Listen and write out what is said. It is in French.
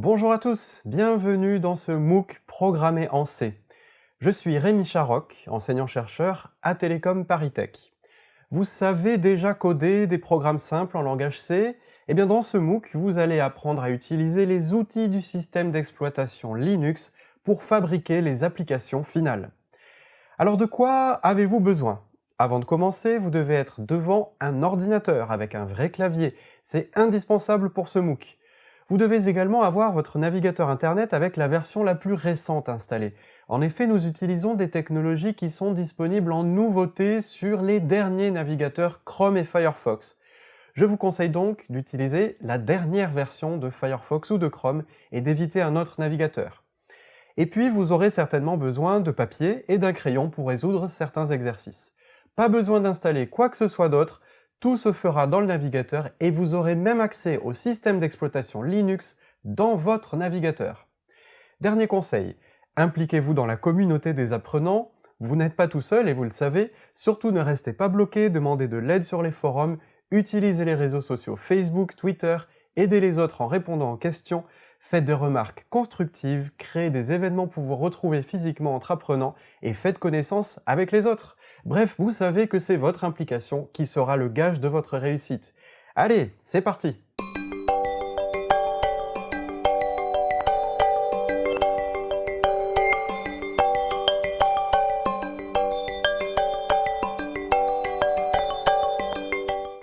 Bonjour à tous, bienvenue dans ce MOOC programmé en C. Je suis Rémi Charoc, enseignant-chercheur à Télécom ParisTech. Vous savez déjà coder des programmes simples en langage C Eh bien dans ce MOOC, vous allez apprendre à utiliser les outils du système d'exploitation Linux pour fabriquer les applications finales. Alors de quoi avez-vous besoin? Avant de commencer, vous devez être devant un ordinateur avec un vrai clavier. C'est indispensable pour ce MOOC. Vous devez également avoir votre navigateur internet avec la version la plus récente installée. En effet, nous utilisons des technologies qui sont disponibles en nouveauté sur les derniers navigateurs Chrome et Firefox. Je vous conseille donc d'utiliser la dernière version de Firefox ou de Chrome et d'éviter un autre navigateur. Et puis, vous aurez certainement besoin de papier et d'un crayon pour résoudre certains exercices. Pas besoin d'installer quoi que ce soit d'autre, tout se fera dans le navigateur et vous aurez même accès au système d'exploitation Linux dans votre navigateur. Dernier conseil, impliquez-vous dans la communauté des apprenants, vous n'êtes pas tout seul et vous le savez, surtout ne restez pas bloqué, demandez de l'aide sur les forums, utilisez les réseaux sociaux Facebook, Twitter, aidez les autres en répondant aux questions, faites des remarques constructives, créez des événements pour vous retrouver physiquement entre apprenants et faites connaissance avec les autres. Bref, vous savez que c'est votre implication qui sera le gage de votre réussite. Allez, c'est parti